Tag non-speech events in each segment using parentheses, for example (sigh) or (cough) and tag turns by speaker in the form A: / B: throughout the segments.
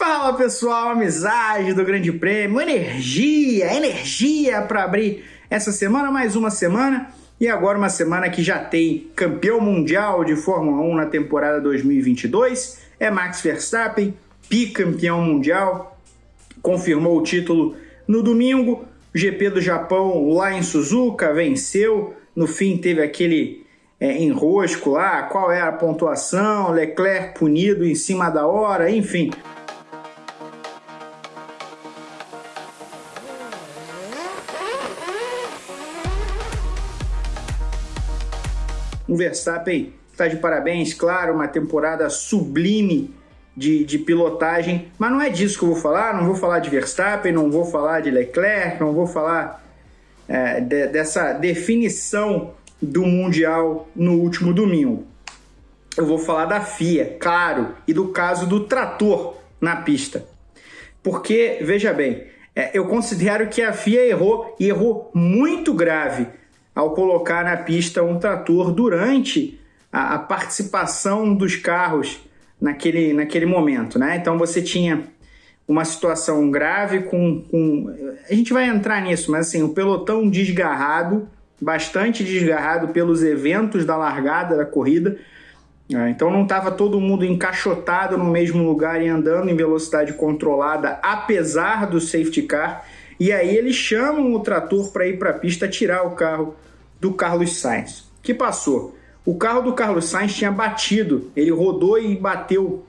A: Fala pessoal, amizade do Grande Prêmio, energia, energia para abrir essa semana, mais uma semana e agora uma semana que já tem campeão mundial de Fórmula 1 na temporada 2022, é Max Verstappen, bicampeão mundial, confirmou o título no domingo, o GP do Japão lá em Suzuka venceu, no fim teve aquele é, enrosco lá, qual é a pontuação, Leclerc punido em cima da hora, enfim. O Verstappen está de parabéns, claro, uma temporada sublime de, de, pilotagem, mas não é disso que eu vou falar. Não vou falar de Verstappen, não vou falar de Leclerc, não vou falar é, de, dessa definição do Mundial no último domingo. Eu vou falar da FIA, claro, e do caso do trator na pista. Porque, veja bem, é, eu considero que a FIA errou e errou muito grave ao colocar na pista um trator durante a, a participação dos carros naquele, naquele momento. Né? Então você tinha uma situação grave com, com. A gente vai entrar nisso, mas assim, o pelotão desgarrado, bastante desgarrado pelos eventos da largada da corrida. Né? Então não estava todo mundo encaixotado no mesmo lugar e andando em velocidade controlada, apesar do safety car. E aí eles chamam o trator para ir para a pista tirar o carro do Carlos Sainz. que passou? O carro do Carlos Sainz tinha batido, ele rodou e bateu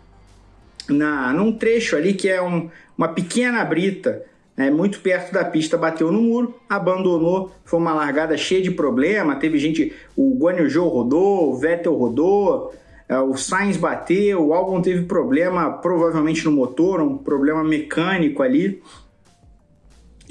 A: na num trecho ali que é um, uma pequena brita, né, muito perto da pista, bateu no muro, abandonou, foi uma largada cheia de problema, teve gente, o Guan Yu Zhou rodou, o Vettel rodou, é, o Sainz bateu, o Albon teve problema provavelmente no motor, um problema mecânico ali,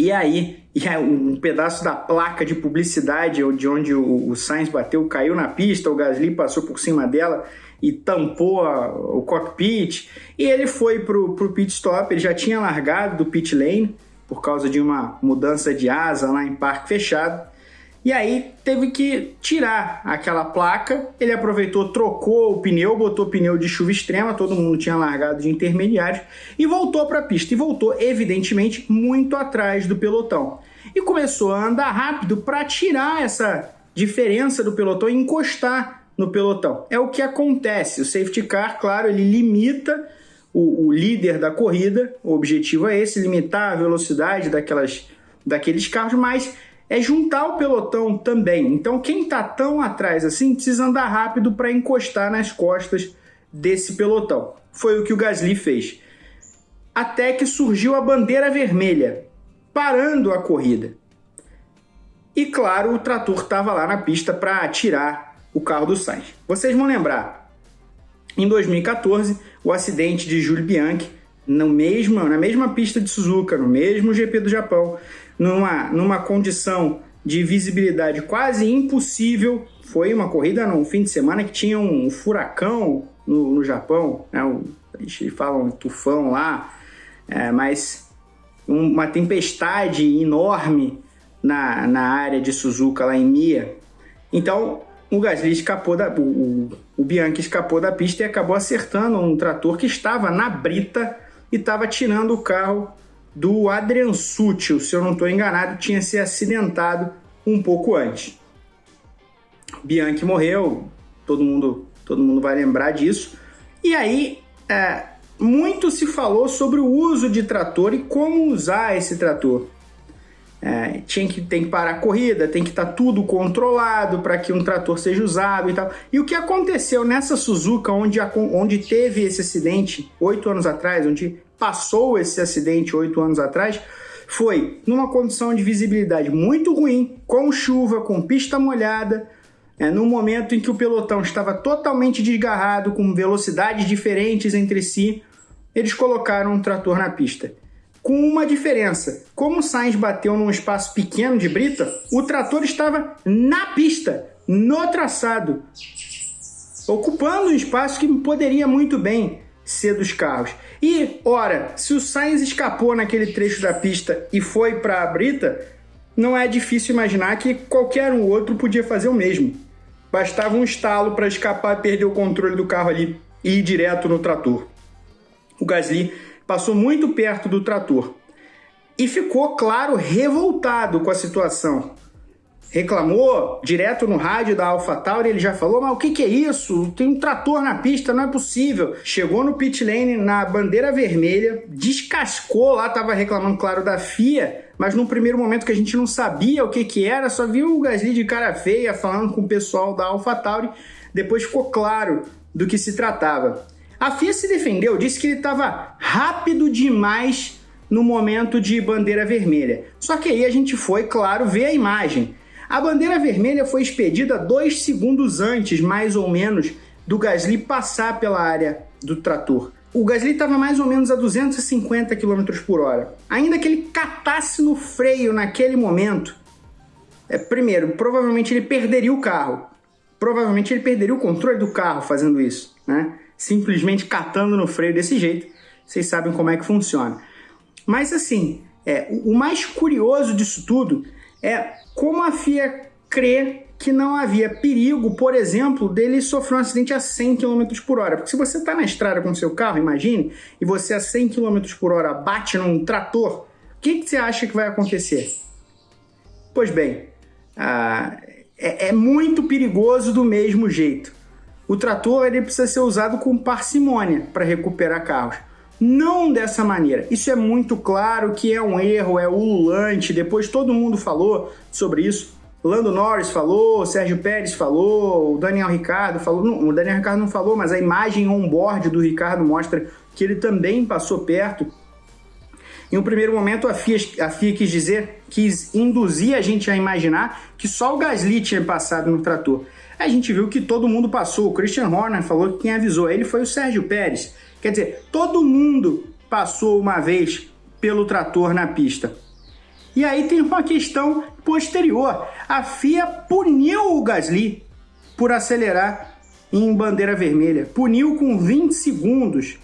A: e aí, (laughs) e aí, um pedaço da placa de publicidade de onde o, o Sainz bateu caiu na pista, o Gasly passou por cima dela e tampou a, o cockpit. E ele foi pro, pro pit stop, ele já tinha largado do pit lane por causa de uma mudança de asa lá em parque fechado. E aí teve que tirar aquela placa. Ele aproveitou, trocou o pneu, botou pneu de chuva extrema, todo mundo tinha largado de intermediários e voltou para a pista. E voltou, evidentemente, muito atrás do pelotão. E começou a andar rápido para tirar essa diferença do pelotão e encostar no pelotão. É o que acontece. O safety car, claro, ele limita o, o líder da corrida. O objetivo é esse: limitar a velocidade daquelas, daqueles carros, mas é juntar o pelotão também. Então, quem está tão atrás assim precisa andar rápido para encostar nas costas desse pelotão. Foi o que o Gasly fez. Até que surgiu a bandeira vermelha, parando a corrida. E claro, o trator estava lá na pista para tirar o carro do Sainz. Vocês vão lembrar, em 2014, o acidente de Jules Bianchi no mesmo, na mesma pista de Suzuka, no mesmo GP do Japão, numa, numa condição de visibilidade quase impossível. Foi uma corrida no fim de semana que tinha um furacão no, no Japão, né? a gente fala um tufão lá, é, mas uma tempestade enorme na, na área de Suzuka, lá em Mia. Então, o Gasly escapou da. O, o Bianchi escapou da pista e acabou acertando um trator que estava na brita e estava tirando o carro do Adrian Sutil, se eu não estou enganado, tinha se acidentado um pouco antes. Bianchi morreu, todo mundo, todo mundo vai lembrar disso. E aí, é, muito se falou sobre o uso de trator e como usar esse trator. É, tinha que, tem que parar a corrida, tem que estar tá tudo controlado para que um trator seja usado e tal. E o que aconteceu nessa Suzuka, onde, onde teve esse acidente oito anos atrás, onde passou esse acidente oito anos atrás, foi numa condição de visibilidade muito ruim, com chuva, com pista molhada, é, no momento em que o pelotão estava totalmente desgarrado, com velocidades diferentes entre si, eles colocaram um trator na pista com uma diferença. Como o Sainz bateu num espaço pequeno de brita, o trator estava na pista, no traçado, ocupando um espaço que poderia muito bem ser dos carros. E, ora, se o Sainz escapou naquele trecho da pista e foi para a brita, não é difícil imaginar que qualquer um outro podia fazer o mesmo. Bastava um estalo para escapar e perder o controle do carro ali e ir direto no trator. O Gasly passou muito perto do trator e ficou, claro, revoltado com a situação reclamou direto no rádio da AlphaTauri, ele já falou, mas o que, que é isso? Tem um trator na pista, não é possível. Chegou no pit lane na bandeira vermelha, descascou lá, tava reclamando, claro, da FIA, mas num primeiro momento que a gente não sabia o que que era, só viu o Gasly de cara feia falando com o pessoal da AlphaTauri, depois ficou claro do que se tratava. A FIA se defendeu, disse que ele estava rápido demais no momento de bandeira vermelha. Só que aí a gente foi, claro, ver a imagem. A bandeira vermelha foi expedida dois segundos antes, mais ou menos, do Gasly passar pela área do trator. O Gasly estava mais ou menos a 250 km por hora. Ainda que ele catasse no freio naquele momento, é, primeiro, provavelmente ele perderia o carro. Provavelmente ele perderia o controle do carro fazendo isso, né? Simplesmente catando no freio desse jeito. Vocês sabem como é que funciona. Mas assim, é, o mais curioso disso tudo é como a FIA crê que não havia perigo, por exemplo, dele sofrer um acidente a 100 km por hora. Porque se você está na estrada com seu carro, imagine, e você a 100 km por hora bate num trator, o que, que você acha que vai acontecer? Pois bem, ah, é, é, muito perigoso do mesmo jeito. O trator ele precisa ser usado com parcimônia para recuperar carros. Não dessa maneira. Isso é muito claro que é um erro, é ululante. Depois todo mundo falou sobre isso. Lando Norris falou, Sérgio Pérez falou, o Daniel Ricardo falou. Não, o Daniel Ricardo não falou, mas a imagem on-board do Ricardo mostra que ele também passou perto. Em um primeiro momento, a FIA, a FIA quis dizer, quis induzir a gente a imaginar que só o Gasly tinha passado no trator. A gente viu que todo mundo passou. O Christian Horner falou que quem avisou ele foi o Sérgio Pérez. Quer dizer, todo mundo passou uma vez pelo trator na pista. E aí tem uma questão posterior. A FIA puniu o Gasly por acelerar em bandeira vermelha. Puniu com 20 segundos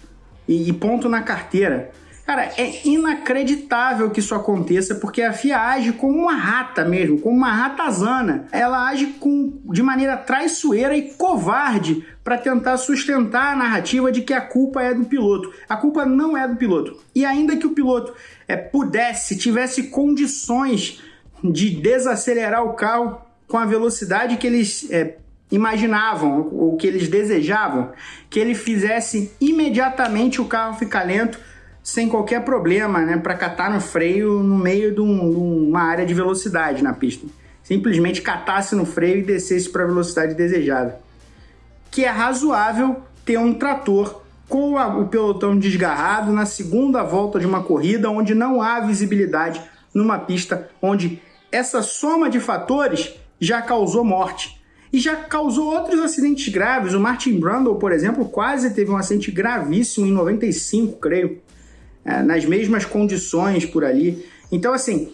A: e ponto na carteira. Cara, é inacreditável que isso aconteça, porque a FIA age como uma rata mesmo, como uma ratazana. Ela age com, de maneira traiçoeira e covarde para tentar sustentar a narrativa de que a culpa é do piloto. A culpa não é do piloto. E ainda que o piloto é, pudesse, tivesse condições de desacelerar o carro com a velocidade que eles é, imaginavam ou que eles desejavam, que ele fizesse imediatamente o carro ficar lento sem qualquer problema, né, para catar no freio no meio de, um, de, uma área de velocidade na pista. Simplesmente catasse no freio e descesse para a velocidade desejada. Que é razoável ter um trator com a, o pelotão desgarrado na segunda volta de uma corrida onde não há visibilidade numa pista onde essa soma de fatores já causou morte e já causou outros acidentes graves. O Martin Brundle, por exemplo, quase teve um acidente gravíssimo em 95, creio nas mesmas condições por ali. Então, assim,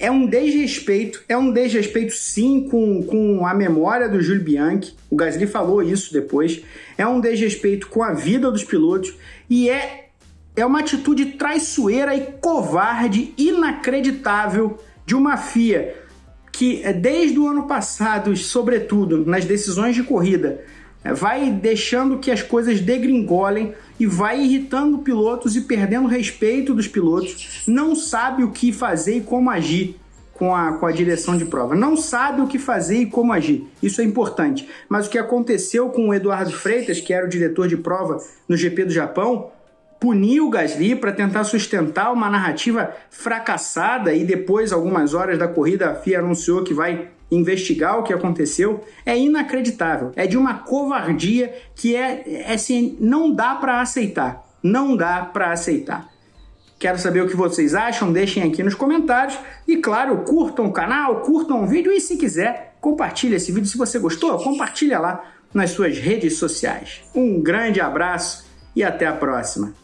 A: é um desrespeito, é um desrespeito sim com, com a memória do Júlio Bianchi, o Gasly falou isso depois, é um desrespeito com a vida dos pilotos e é, é uma atitude traiçoeira e covarde, inacreditável de uma FIA que é, desde o ano passado, sobretudo nas decisões de corrida, é, vai deixando que as coisas degringolem e vai irritando pilotos e perdendo respeito dos pilotos, não sabe o que fazer e como agir com a, com a direção de prova. Não sabe o que fazer e como agir. Isso é importante. Mas o que aconteceu com o Eduardo Freitas, que era o diretor de prova no GP do Japão, puniu o Gasly para tentar sustentar uma narrativa fracassada e depois, algumas horas da corrida, a FIA anunciou que vai investigar o que aconteceu, é inacreditável. É de uma covardia que é, é assim, não dá para aceitar. Não dá para aceitar. Quero saber o que vocês acham, deixem aqui nos comentários. E claro, curtam o canal, curtam o vídeo e se quiser, compartilhe esse vídeo. Se você gostou, compartilha lá nas suas redes sociais. Um grande abraço e até a próxima.